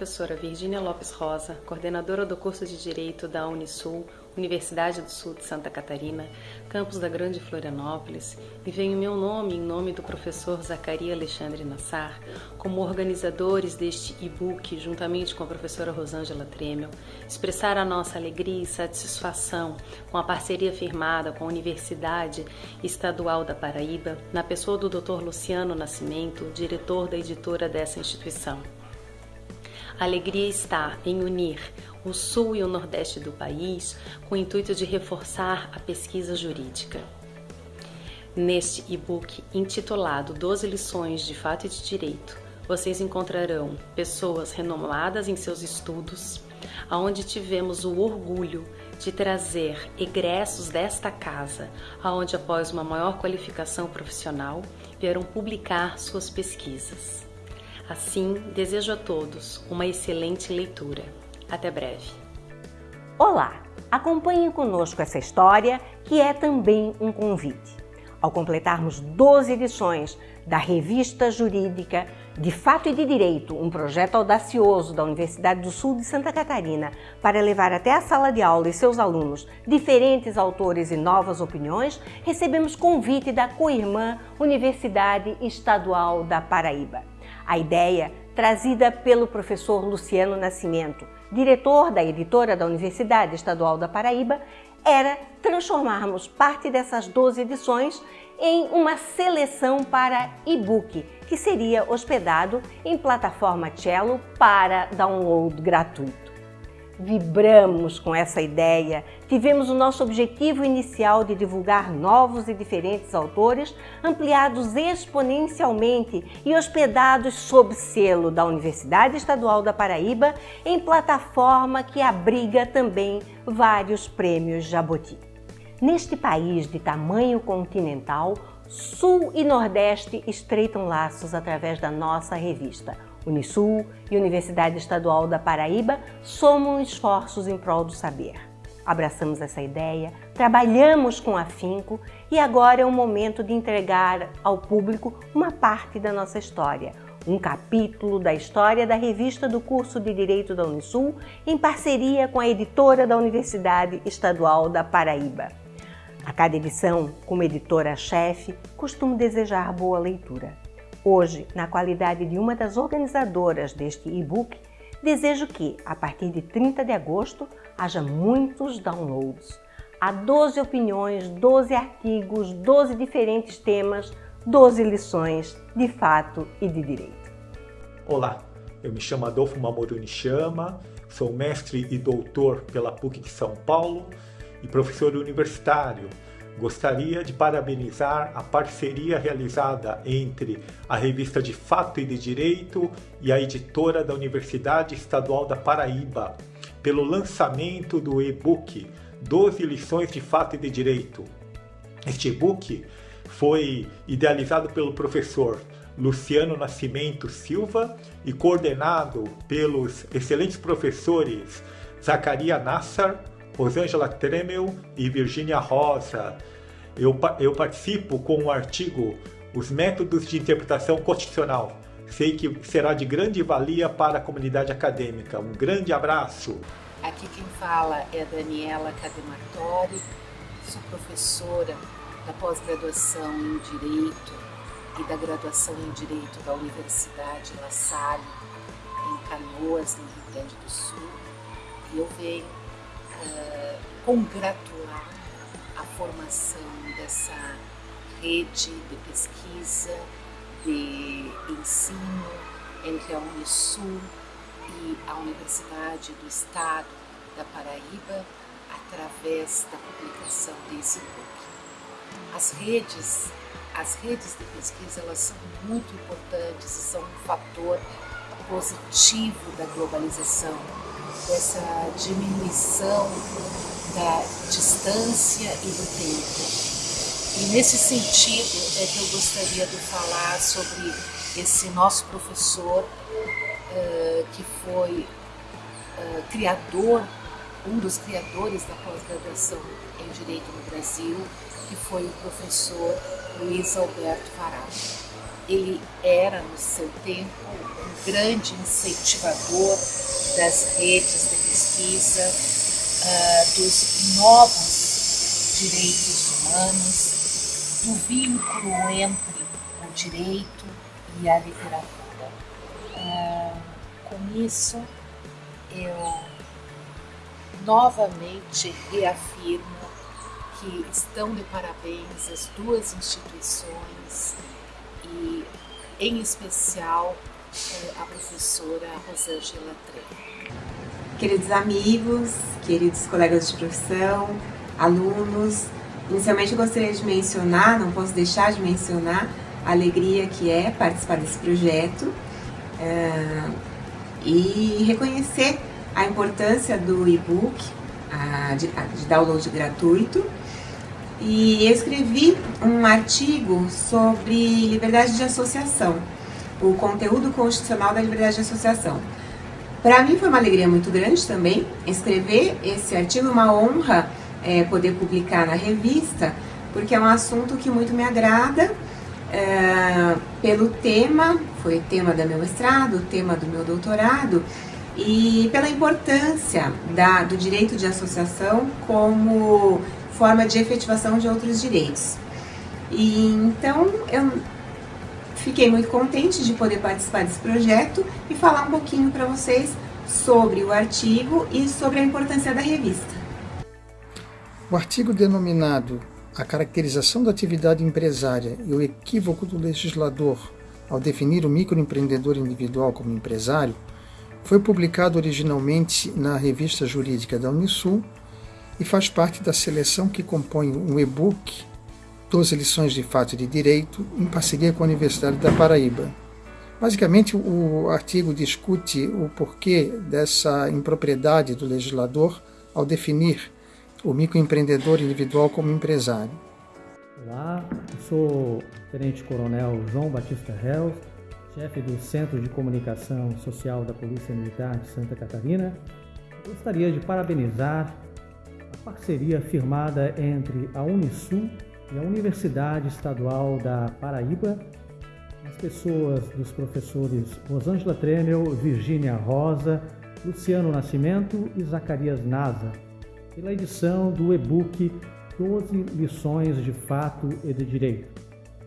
professora Virgínia Lopes Rosa, coordenadora do curso de Direito da Unisul, Universidade do Sul de Santa Catarina, campus da Grande Florianópolis, e venho meu nome em nome do professor Zacaria Alexandre Nassar, como organizadores deste e-book, juntamente com a professora Rosângela Tremel, expressar a nossa alegria e satisfação com a parceria firmada com a Universidade Estadual da Paraíba, na pessoa do Dr. Luciano Nascimento, diretor da editora dessa instituição. Alegria está em unir o sul e o nordeste do país com o intuito de reforçar a pesquisa jurídica. Neste e-book intitulado 12 lições de fato e de direito, vocês encontrarão pessoas renomadas em seus estudos, aonde tivemos o orgulho de trazer egressos desta casa, aonde após uma maior qualificação profissional vieram publicar suas pesquisas. Assim, desejo a todos uma excelente leitura. Até breve. Olá! Acompanhe conosco essa história que é também um convite. Ao completarmos 12 edições da Revista Jurídica de Fato e de Direito, um projeto audacioso da Universidade do Sul de Santa Catarina para levar até a sala de aula e seus alunos diferentes autores e novas opiniões, recebemos convite da co-irmã Universidade Estadual da Paraíba. A ideia, trazida pelo professor Luciano Nascimento, diretor da editora da Universidade Estadual da Paraíba, era transformarmos parte dessas 12 edições em uma seleção para e-book, que seria hospedado em plataforma Cello para download gratuito vibramos com essa ideia, tivemos o nosso objetivo inicial de divulgar novos e diferentes autores, ampliados exponencialmente e hospedados sob selo da Universidade Estadual da Paraíba, em plataforma que abriga também vários prêmios Jaboti. Neste país de tamanho continental, Sul e Nordeste estreitam laços através da nossa revista, Unisul e Universidade Estadual da Paraíba somam esforços em prol do saber. Abraçamos essa ideia, trabalhamos com afinco e agora é o momento de entregar ao público uma parte da nossa história, um capítulo da história da revista do curso de Direito da Unisul em parceria com a editora da Universidade Estadual da Paraíba. A cada edição, como editora-chefe, costumo desejar boa leitura. Hoje, na qualidade de uma das organizadoras deste e-book, desejo que, a partir de 30 de agosto, haja muitos downloads. Há 12 opiniões, 12 artigos, 12 diferentes temas, 12 lições de fato e de direito. Olá, eu me chamo Adolfo Mamoru Nishama, sou mestre e doutor pela PUC de São Paulo e professor universitário Gostaria de parabenizar a parceria realizada entre a revista de Fato e de Direito e a editora da Universidade Estadual da Paraíba pelo lançamento do e-book 12 lições de Fato e de Direito. Este e-book foi idealizado pelo professor Luciano Nascimento Silva e coordenado pelos excelentes professores Zacaria Nassar, Rosângela Tremel e Virginia Rosa. Eu, eu participo com o artigo Os Métodos de Interpretação Constitucional. Sei que será de grande valia para a comunidade acadêmica. Um grande abraço! Aqui quem fala é Daniela Cademartori, sou professora da pós-graduação em Direito e da graduação em Direito da Universidade La Salle, em Canoas, no Rio Grande do Sul. E eu venho uh, congratular a formação dessa rede de pesquisa, de ensino entre a Unisul e a Universidade do Estado da Paraíba através da publicação desse book. As redes, as redes de pesquisa elas são muito importantes e são um fator positivo da globalização, dessa diminuição da distância e do tempo. E nesse sentido é que eu gostaria de falar sobre esse nosso professor uh, que foi uh, criador, um dos criadores da pós-graduação em Direito no Brasil, que foi o professor Luiz Alberto Farage. Ele era, no seu tempo, um grande incentivador das redes de pesquisa, uh, dos novos direitos humanos, do vínculo entre o direito e a literatura. Uh, com isso, eu novamente reafirmo que estão de parabéns as duas instituições e, em especial, eh, a professora Rosângela Tre. Queridos amigos, queridos colegas de profissão, alunos, inicialmente gostaria de mencionar, não posso deixar de mencionar, a alegria que é participar desse projeto é, e reconhecer a importância do e-book, de, de download gratuito, e eu escrevi um artigo sobre liberdade de associação, o conteúdo constitucional da liberdade de associação. Para mim foi uma alegria muito grande também escrever esse artigo, uma honra é, poder publicar na revista, porque é um assunto que muito me agrada, é, pelo tema, foi tema do meu mestrado, tema do meu doutorado, e pela importância da, do direito de associação como forma de efetivação de outros direitos. E então eu fiquei muito contente de poder participar desse projeto e falar um pouquinho para vocês sobre o artigo e sobre a importância da revista. O artigo denominado A caracterização da atividade empresária e o equívoco do legislador ao definir o microempreendedor individual como empresário foi publicado originalmente na revista jurídica da Unisul e faz parte da seleção que compõe um e-book 12 lições de fato de direito em parceria com a Universidade da Paraíba. Basicamente, o artigo discute o porquê dessa impropriedade do legislador ao definir o microempreendedor individual como empresário. Olá, sou o Tenente Coronel João Batista Reus, chefe do Centro de Comunicação Social da Polícia Militar de Santa Catarina. Gostaria de parabenizar parceria firmada entre a Unisul e a Universidade Estadual da Paraíba, as pessoas dos professores Rosângela Tremel, Virgínia Rosa, Luciano Nascimento e Zacarias Naza, pela edição do e-book 12 lições de fato e de direito.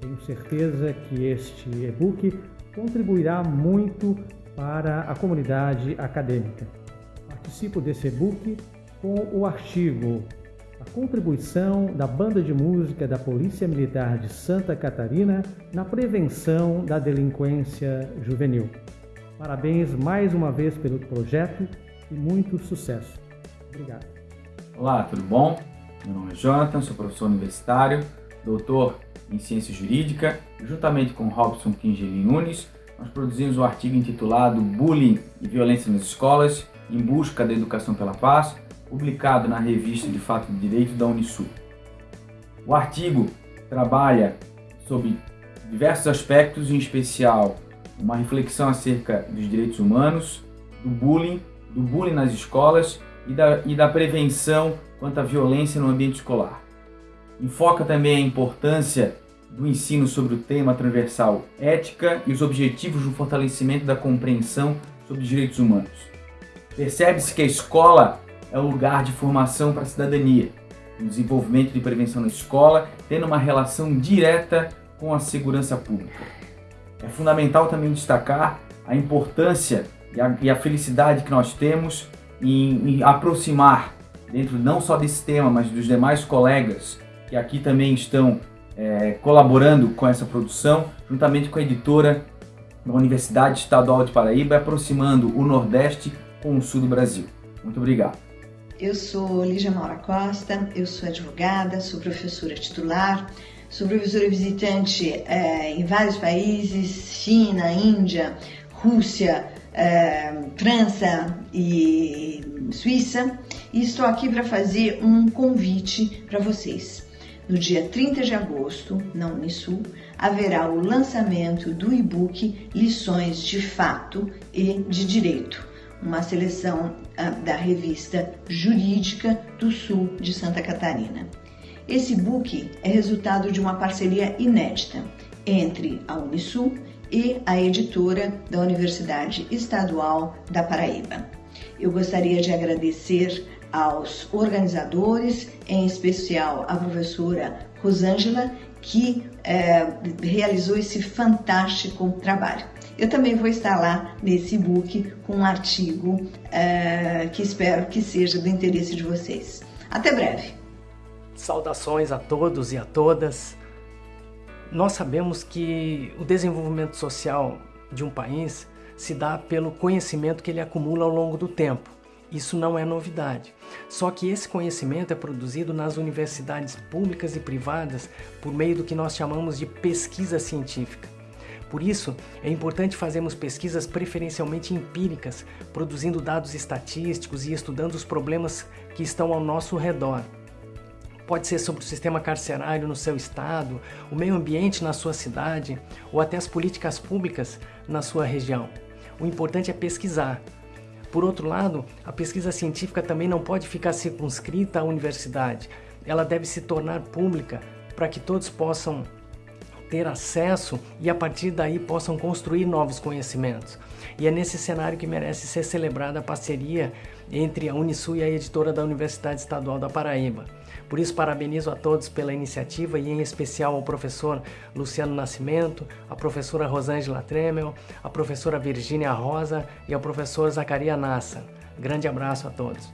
Tenho certeza que este e-book contribuirá muito para a comunidade acadêmica. Participo desse e-book com o artigo A contribuição da Banda de Música da Polícia Militar de Santa Catarina na prevenção da delinquência juvenil. Parabéns mais uma vez pelo projeto e muito sucesso. Obrigado. Olá, tudo bom? Meu nome é Jonathan, sou professor universitário, doutor em Ciência Jurídica. Juntamente com Robson Kingeli Nunes, nós produzimos um artigo intitulado Bullying e Violência nas Escolas, em busca da educação pela paz, publicado na revista de Fato de Direito da Unisul. O artigo trabalha sobre diversos aspectos, em especial uma reflexão acerca dos direitos humanos, do bullying, do bullying nas escolas e da, e da prevenção quanto à violência no ambiente escolar. Enfoca também a importância do ensino sobre o tema transversal ética e os objetivos do fortalecimento da compreensão sobre os direitos humanos. Percebe-se que a escola é um lugar de formação para a cidadania, o desenvolvimento de prevenção na escola, tendo uma relação direta com a segurança pública. É fundamental também destacar a importância e a, e a felicidade que nós temos em, em aproximar, dentro não só desse tema, mas dos demais colegas que aqui também estão é, colaborando com essa produção, juntamente com a editora da Universidade Estadual de Paraíba, aproximando o Nordeste com o Sul do Brasil. Muito obrigado. Eu sou Lígia Maura Costa, eu sou advogada, sou professora titular, sou professora visitante é, em vários países, China, Índia, Rússia, é, França e Suíça, e estou aqui para fazer um convite para vocês. No dia 30 de agosto, na Unisul, haverá o lançamento do e-book Lições de Fato e de Direito uma seleção uh, da revista Jurídica do Sul de Santa Catarina. Esse book é resultado de uma parceria inédita entre a Unisul e a editora da Universidade Estadual da Paraíba. Eu gostaria de agradecer aos organizadores, em especial a professora Rosângela, que é, realizou esse fantástico trabalho. Eu também vou estar lá nesse book com um artigo é, que espero que seja do interesse de vocês. Até breve! Saudações a todos e a todas. Nós sabemos que o desenvolvimento social de um país se dá pelo conhecimento que ele acumula ao longo do tempo. Isso não é novidade. Só que esse conhecimento é produzido nas universidades públicas e privadas por meio do que nós chamamos de pesquisa científica. Por isso, é importante fazermos pesquisas preferencialmente empíricas, produzindo dados estatísticos e estudando os problemas que estão ao nosso redor. Pode ser sobre o sistema carcerário no seu estado, o meio ambiente na sua cidade ou até as políticas públicas na sua região. O importante é pesquisar. Por outro lado, a pesquisa científica também não pode ficar circunscrita à universidade. Ela deve se tornar pública para que todos possam ter acesso e a partir daí possam construir novos conhecimentos. E é nesse cenário que merece ser celebrada a parceria entre a Unisul e a editora da Universidade Estadual da Paraíba. Por isso, parabenizo a todos pela iniciativa e, em especial, ao professor Luciano Nascimento, a professora Rosângela Tremel, a professora Virgínia Rosa e ao professor Zacaria Nassa. Grande abraço a todos.